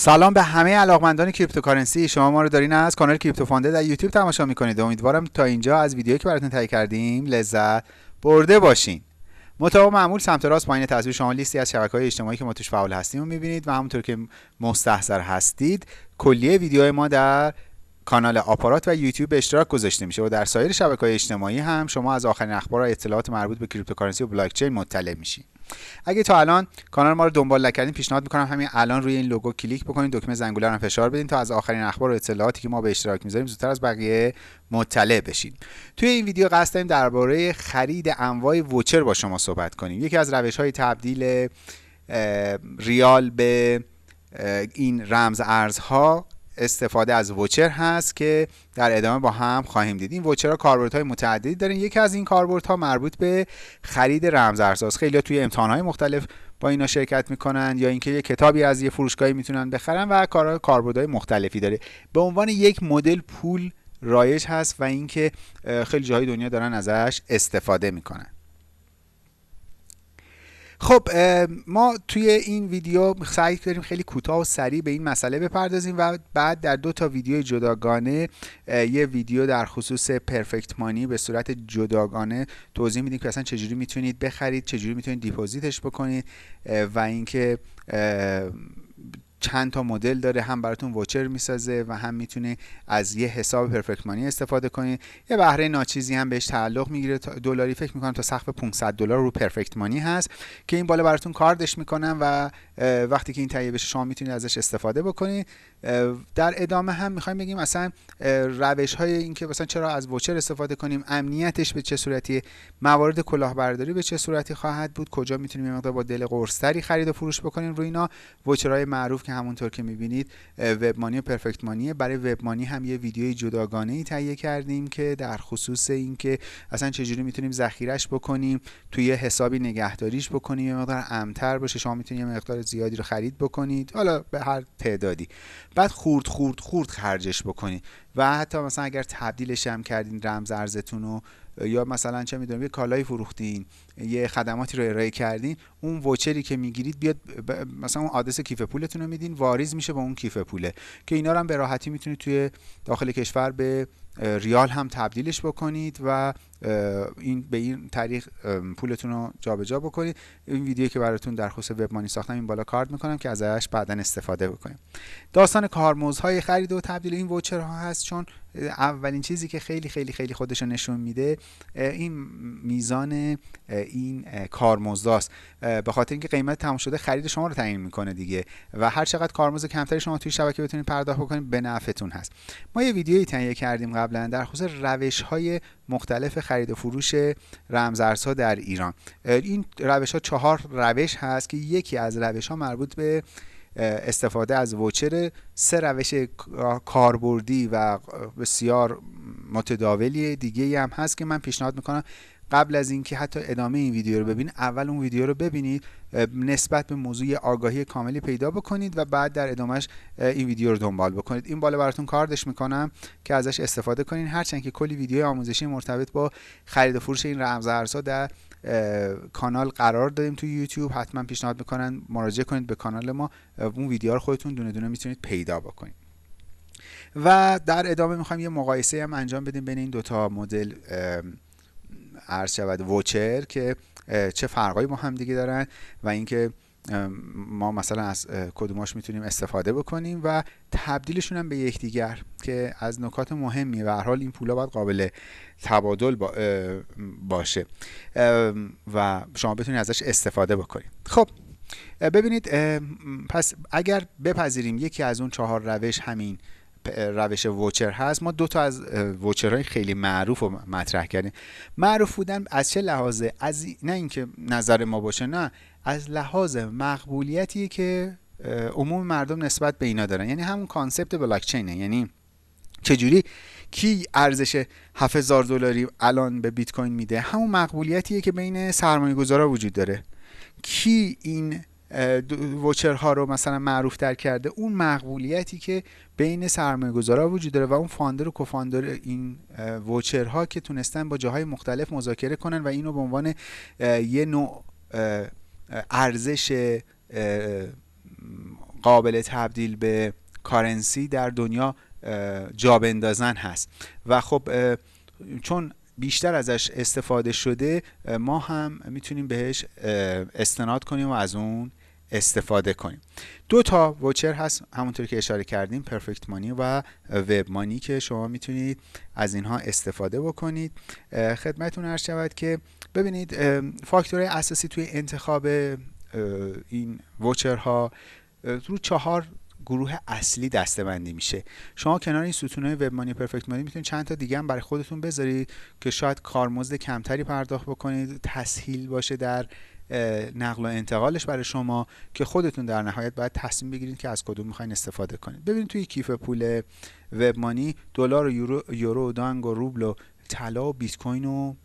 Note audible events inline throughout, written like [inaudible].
سلام به همه علاقمندان cryptocurrency. شما ما رو دارین از کانال Crypto Fund ه در یوتیوب تماشا می‌کنید. امیدوارم تا اینجا از ویدیویی که براتون تهیه کردیم لذت برده باشین. مطابق معمول سمت راست پایین تصویر شما لیستی از های اجتماعی که ما توش فعال هستیم رو می‌بینید و همونطور که مستحضر هستید کلیه ویدیوهای ما در کانال آپارات و یوتیوب اشتراک گذاشته میشه و در سایر شبکه های اجتماعی هم شما از آخرین اخبار و اطلاعات مربوط به cryptocurrency و بلاک چین مطلع میشید اگه تا الان کانال ما رو دنبال نکردین پیشنهاد می‌کنم همین الان روی این لوگو کلیک بکنید دکمه زنگوله رو فشار بدین تا از آخرین اخبار و اطلاعاتی که ما به اشتراک می‌ذاریم زودتر از بقیه مطلع بشین. توی این ویدیو قصد داریم درباره خرید انواع ووچر با شما صحبت کنیم. یکی از روش های تبدیل ریال به این رمز ارزها استفاده از ووچر هست که در ادامه با هم خواهیم دید. این ووچر ها های متعددی دارن. یکی از این ها مربوط به خرید رمز ارزهاست خیلی توی امتحان های مختلف با اینا شرکت می‌کنن یا اینکه یه کتابی از یه فروشگاهی می‌تونن بخرن و کار های مختلفی داره. به عنوان یک مدل پول رایج هست و اینکه خیلی جاهای دنیا دارن ازش استفاده می‌کنن. خب ما توی این ویدیو سعی کردیم خیلی کوتاه و سریع به این مسئله بپردازیم و بعد در دو تا ویدیو جداگانه یه ویدیو در خصوص پرفکت مانی به صورت جداگانه توضیح میدیم که اصلا چجوری می‌تونید بخرید چجوری می‌تونید دیپوزیتش بکنید و اینکه چند تا مدل داره هم براتون ووچر می‌سازه و هم می‌تونه از یه حساب پرفکت مانی استفاده کنید یه بهره ناچیزی هم بهش تعلق می‌گیره. دلاری فکر می‌کنم تا سقف 500 دلار رو پرفکت مانی هست که این بالا براتون کاردش می‌کنم و وقتی که این تهیه بشه شما می‌تونید ازش استفاده بکنید. در ادامه هم می‌خوایم بگیم اصلا روش های اینکه مثلا چرا از ووچر استفاده کنیم امنیتش به چه صورتی موارد کلاهبرداری به چه صورتی خواهد بود کجا می‌تونیم مقدار با دل قرصتری خرید و فروش بکنیم. روی اینا ووچرهای معروف که همونطور که می‌بینید وب مانی و پرفکت مانیه برای وب مانی هم یه ویدیوی جداگانه ای تهیه کردیم که در خصوص اینکه اصلا چجوری می‌تونیم ذخیرش بکنیم توی یه حسابی نگهداریش بکنیم یه مقدار امتر باشه شما می‌تونید یه مقدار زیادی رو خرید بکنید حالا به هر تعدادی. بعد خورد خورد خورد خرجش بکنید. و حتی مثلا اگر تبدیلش هم کردین رمز ارزتون رو یا مثلا چه می‌دونم یه کالایی فروختین یه خدماتی رو ارائه کردین اون ووچری که می‌گیرید بیاد مثلا اون آدرس کیف پولتون رو میدین واریز میشه با اون کیف پوله که اینا رو هم به راحتی می‌تونید توی داخل کشور به ریال هم تبدیلش بکنید و این به این طریق پولتون رو جابجا بکنید. این ویدیو که براتون در خصوص وب مانی ساختم این بالا کارت می‌کنم که ازش بعدا استفاده بکنیم. داستان کارمزدهای خرید و تبدیل این ووچر ها هست چون اولین چیزی که خیلی خیلی خیلی خودش نشون میده این میزان این کارمزداست. به خاطر اینکه قیمت تمام شده خرید شما رو تعیین می‌کنه دیگه و هر چقدر کارمزد کمتری شما توی شبکه بتونید پرداخت بکنید به نفعتون هست. ما یه ویدیویی تهیه کردیم قبلا در خصوص روش های مختلف خرید و فروش رمزارزها در ایران. این روش ها چهار روش هست که یکی از روش ها مربوط به استفاده از ووچر سه روش کاربردی و بسیار متداولی دیگه هم هست که من پیشنهاد می‌کنم قبل از اینکه حتی ادامه این ویدیو رو ببینید اول اون ویدیو رو ببینید نسبت به موضوع آگاهی کاملی پیدا بکنید و بعد در ادامهش این ویدیو رو دنبال بکنید. این بالا براتون کاردش می‌کنم که ازش استفاده کنید هرچند که کلی ویدیو آموزشی مرتبط با خرید و فروش این رمز ارزها در کانال قرار دادیم تو یوتیوب. حتما پیشنهاد می‌کنن. مراجعه کنید به کانال ما. اون ویدیو رو خودتون دونه دونه می‌تونید پیدا بکنید. و در ادامه می‌خوایم یه مقایسه هم انجام بدیم بین این دوتا مدل عرض شود. ووچر که چه فرقایی با هم دیگه دارن و اینکه ما مثلا از کدوماش می‌تونیم استفاده بکنیم و تبدیلشون هم به یکدیگر که از نکات مهمی و حال این پولا باید قابل تبادل باشه. و شما بتونید ازش استفاده بکنید. خب ببینید پس اگر بپذیریم یکی از اون چهار روش همین روش voucher هست. ما دو تا از voucher های خیلی معروف رو مطرح کردیم. معروف بودن از چه لحاظه؟ از نه اینکه نظر ما باشه نه. از لحاظ مقبولیتی که عموم مردم نسبت به اینا دارن. یعنی همون concept بلاکچینه. یعنی چجوری؟ کی ارزش 7000 دلاری الان به بیت کوین میده؟ همون مقبولیتیه که بین سرمایه گذارا وجود داره. کی این وچرها رو مثلا معروف در کرده اون مقبولیتی که بین سرمایه گذارا وجود داره و اون فاندر و کوفاندر این وچرها که تونستن با جاهای مختلف مذاکره کنن و اینو به عنوان یه نوع ارزش قابل تبدیل به کارنسی در دنیا جا بندازن هست. و خب چون بیشتر ازش استفاده شده ما هم می‌تونیم بهش استناد کنیم و از اون استفاده کنیم. دو تا وچر هست همونطور که اشاره کردیم پرفکت مانی و وب مانی که شما می‌تونید از اینها استفاده بکنید. خدمتون عرض شود که ببینید فاکتور اساسی توی انتخاب این وچرها رو چهار گروه اصلی دستبندی میشه. شما کنار این ستونهای وب مانی پرفکت مانی می‌تونید چند تا دیگه هم برای خودتون بذارید که شاید کارمزد کمتری پرداخت بکنید تسهیل باشه در نقل و انتقالش برای شما که خودتون در نهایت باید تصمیم بگیرید که از کدوم می‌خواین استفاده کنید. ببینید توی کیف پول وب مانی دلار و یورو یورو دانگ و روبل و طلا و بیت کوین رو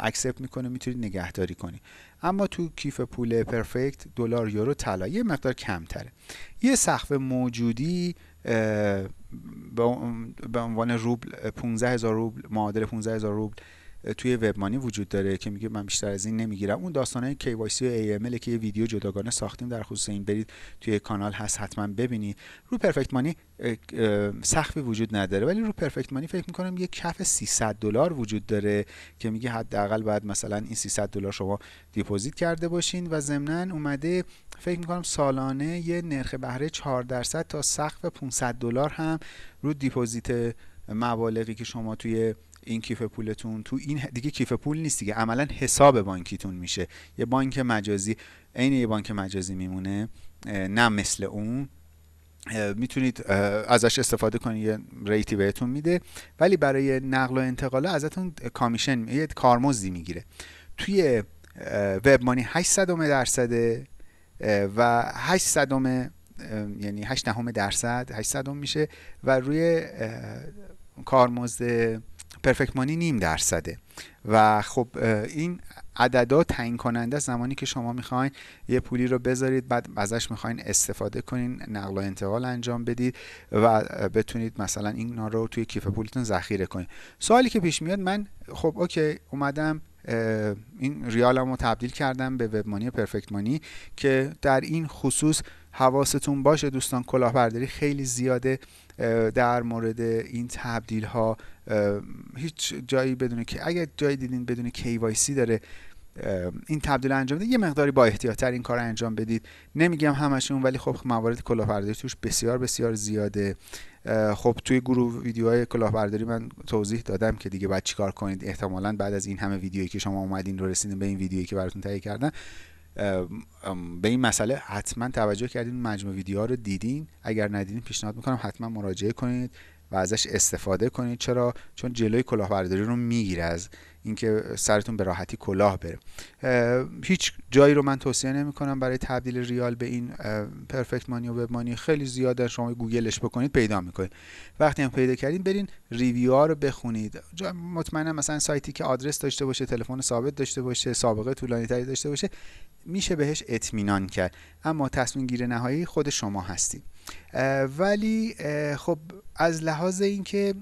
اکسپت می‌کنه می‌تونید نگهداری کنید. اما تو کیف پول پرفکت دلار یورو طلا یه مقدار کمتره. یه سقف موجودی به عنوان روبل 15 هزار روبل معادل 15 هزار روبل توی وبمانی وجود داره که میگه من بیشتر از این نمی‌گیرم. اون داستانهای KYC و AML که یه ویدیو جداگانه ساختیم در خصوص این برید توی کانال هست حتما ببینید. رو پرفکت مانی سقفی وجود نداره ولی رو Perfect Money فکر می‌کنم یه کف 300 دلار وجود داره که میگه حداقل باید مثلا این 300 دلار شما deposit کرده باشین و ضمنا اومده فکر می‌کنم سالانه یه نرخ بهره 4 درصد تا سقف 500 دلار هم رو deposit مبالغی که شما توی این کیف پولتون تو این دیگه کیف پول نیست دیگه. عملا حساب بانکیتون میشه. یه بانک مجازی عین یه بانک مجازی میمونه. نه مثل اون. می‌تونید ازش استفاده کنید یه ریتی بهتون میده. ولی برای نقل و انتقال ازتون کامیشن یه کارمزدی می‌گیره. توی وب مانی 8 درصده و 8 یعنی 8 دهم درصد 8 میشه. و روی کارمزد پرفکت مانی نیم درصده. و خب این عددا تعیین کننده زمانی که شما می‌خواین یه پولی رو بذارید بعد ازش می‌خواین استفاده کنین نقل و انتقال انجام بدید و بتونید مثلا این رو توی کیف پولتون ذخیره کنید سوالی که پیش میاد من خب اوکی اومدم این ریالمو تبدیل کردم به وب مانی پرفکت مانی که در این خصوص حواستون باشه دوستان کلاهبرداری خیلی زیاده در مورد این تبدیل ها هیچ جایی بدونه که اگر جایی دیدین بدون KYC داره این تبدیل انجام بده یه مقداری با احتیاطتر این کار انجام بدید. نمیگم همشون ولی خب موارد کلاهبرداری توش بسیار بسیار زیاده. خب توی گروه ویدیوهای کلاهبرداری من توضیح دادم که دیگه باید چیکار کنید. احتمالا بعد از این همه ویدیویی که شما اومدین رو رسیدین به این ویدیویی که براتون تهیه کردن. به این مسئله حتما توجه کردین مجموع ویدیوها رو دیدین. اگر ندیدین پیشنهاد می‌کنم حتما مراجعه کنید. و ازش استفاده کنید. چرا؟ چون جلوی کلاهبرداری رو می‌گیره از اینکه سرتون به راحتی کلاه بره. هیچ جایی رو من توصیه نمی کنم برای تبدیل ریال به این پرفکت مانی و وب مانی خیلی زیاده شما گوگلش بکنید پیدا می‌کنید. وقتی هم پیدا کردین برین ریویو ها رو بخونید. مطمئنم مثلا سایتی که آدرس داشته باشه تلفن ثابت داشته باشه سابقه طولانی تری داشته باشه میشه بهش اطمینان کرد. اما تصمیم گیر نهایی خود شما هستید. ولی خب از لحاظ اینکه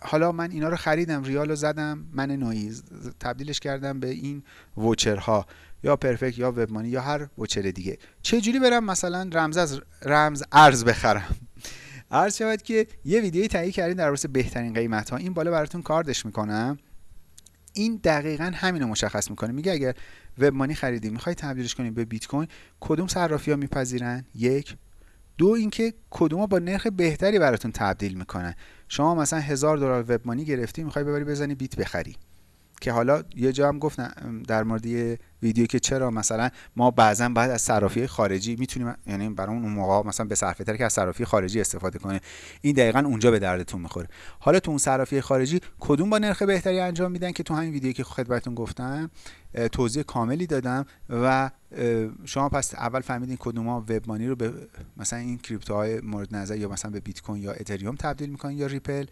حالا من اینا رو خریدم ریال رو زدم من نویز تبدیلش کردم به این voucher ها یا Perfect یا WebMoney یا هر voucher دیگه. چه جوری برم مثلا رمز از رمز ارز بخرم؟ [laughs] عرض شود که یه ویدیوی تهیه کردین در رابطه بهترین قیمت ها این بالا براتون کاردش می‌کنم. این دقیقا همین رو مشخص می‌کنه. میگه اگر WebMoney خریدی می‌خوای تبدیلش کنی به بیت کوین کدوم صرافی ها میپذیرن؟ یک دو اینکه کدوما با نرخ بهتری براتون تبدیل می‌کنن. شما مثلا هزار دلار وب مانی گرفتی می‌خوای ببری بزنی بیت بخری. که حالا یه جا هم گفتم در مورد یه ویدیو که چرا مثلا ما بعضا باید از صرافی خارجی می‌تونیم یعنی برای اون موقع مثلا به صرفه که از صرافی خارجی استفاده کنه. این دقیقا اونجا به دردتون می‌خوره. حالا تو اون صرافی خارجی کدوم با نرخ بهتری انجام میدن؟ که تو همین ویدیو که خدمتتون گفتم توضیح کاملی دادم و شما پس اول فهمیدین کدوما وب مانی رو به مثلا این کریپتوهای مورد نظر یا مثلا به بیت کوین یا اتریوم تبدیل می‌کنن یا ریپل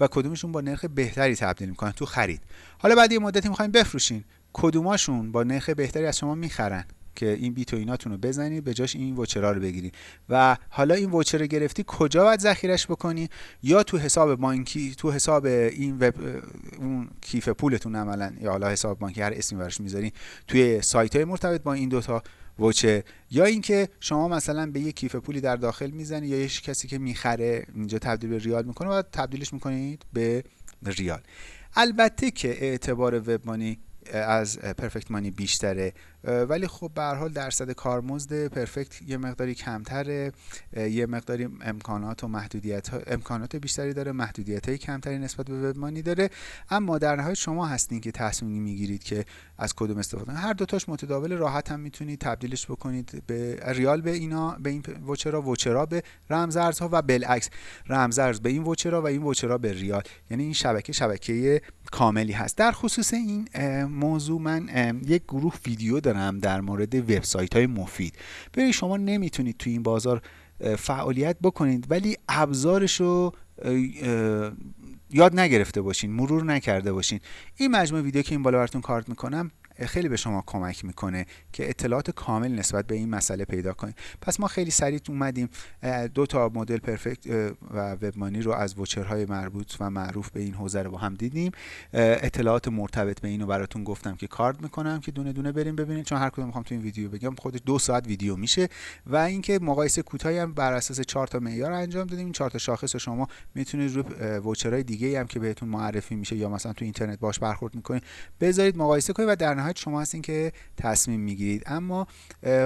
و کدومشون با نرخ بهتری تبدیل می‌کنن تو خرید. حالا بعد یه مدتی می‌خواین بفروشین. کدوماشون با نرخ بهتری از شما می‌خرن؟ که این بیت و ایناتون رو بزنید به جاش این وچرا رو بگیرید و حالا این وچر گرفتی کجا باید ذخیرش بکنی؟ یا تو حساب بانکی تو حساب این وب اون کیف پولتون عملا یا حالا حساب بانکی هر اسمی براش می‌ذارین توی سایت های مرتبط با این دوتا وچر یا اینکه شما مثلا به یک کیف پولی در داخل می‌زنید یا یک کسی که می‌خره اینجا تبدیل به ریال می‌کنه و تبدیلش می‌کنید به ریال. البته که اعتبار وب مانی از پرفکت مانی بیشتره. ولی خب به حال درصد کارمزد پرفکت یه مقداری کمتره. یه مقداری امکانات و محدودیت ها امکانات بیشتری داره محدودیت های کمتری نسبت به وبمانی داره. اما در نهایت شما هستین که تصمیم می‌گیرید که از کدوم استفاده هر دوتاش متداول راحت هم می‌تونید تبدیلش بکنید به ریال به اینا به این وچرا وچرا به رمزارزها و بالعکس. رمزارز به این وچرا و این وچرا به ریال. یعنی این شبکه شبکه کاملی هست. در خصوص این موضوع من یک گروه ویدیو دارم در مورد وبسایت های مفید. ببینید شما نمی‌تونید تو این بازار فعالیت بکنید ولی ابزارش رو یاد نگرفته باشین مرور نکرده باشین. این مجموعه ویدیو که این بالا براتون کارت می‌کنم خیلی به شما کمک می‌کنه که اطلاعات کامل نسبت به این مسئله پیدا کنید. پس ما خیلی سریع اومدیم. دو تا مدل پرفکت و وبمانی رو از وچرهای مربوط و معروف به این حوزه رو با هم دیدیم. اطلاعات مرتبط به اینو براتون گفتم که کارد می‌کنم که دونه دونه بریم ببینید چون هر کدوم می‌خوام تو این ویدیو بگم. خودش دو ساعت ویدیو میشه و اینکه مقایسه کوتاهی هم بر اساس چهار تا معیار انجام دادیم. این چهار تا شاخص شما می‌تونید رو وچرهای دیگه هم که بهتون معرفی میشه یا مثلا تو اینترنت باش برخورد می‌کنید بذارید مقایسه کنید و در شما هستین که تصمیم می‌گیرید. اما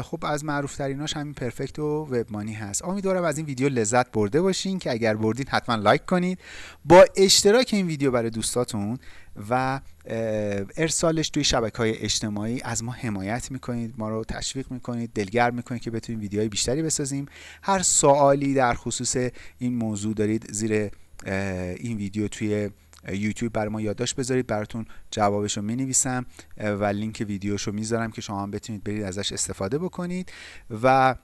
خب از معروف تریناش همین پرفکت و وبمانی هست. امیدوارم از این ویدیو لذت برده باشین که اگر بردین حتما لایک کنید. با اشتراک این ویدیو برای دوستاتون و ارسالش توی شبکه های اجتماعی از ما حمایت می‌کنید ما رو تشویق می‌کنید دلگرم می‌کنید که بتونیم ویدیوهای بیشتری بسازیم. هر سوالی در خصوص این موضوع دارید زیر این ویدیو توی یوتیوب برای ما یادداشت بذارید براتون جوابش رو می نویسم و لینک ویدیوش می‌ذارم که شما هم بتونید برید ازش استفاده بکنید. و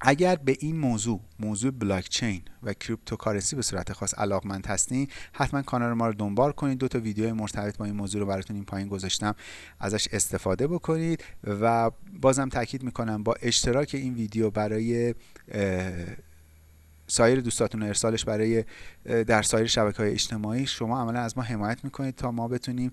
اگر به این موضوع موضوع بلاک چین و cryptocurrency به صورت خاص علاقمند هستین حتما کانال ما رو دنبال کنید. دو تا ویدیو مرتبط با این موضوع رو براتون این پایین گذاشتم. ازش استفاده بکنید و بازم تاکید می‌کنم با اشتراک این ویدیو برای سایر دوستاتون ارسالش برای در سایر شبکه های اجتماعی. شما عملا از ما حمایت می‌کنید تا ما بتونیم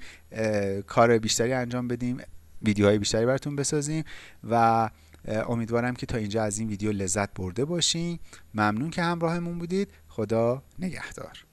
کار بیشتری انجام بدیم ویدیوهای بیشتری براتون بسازیم و امیدوارم که تا اینجا از این ویدیو لذت برده باشین. ممنون که همراهمون بودید. خدا نگهدار.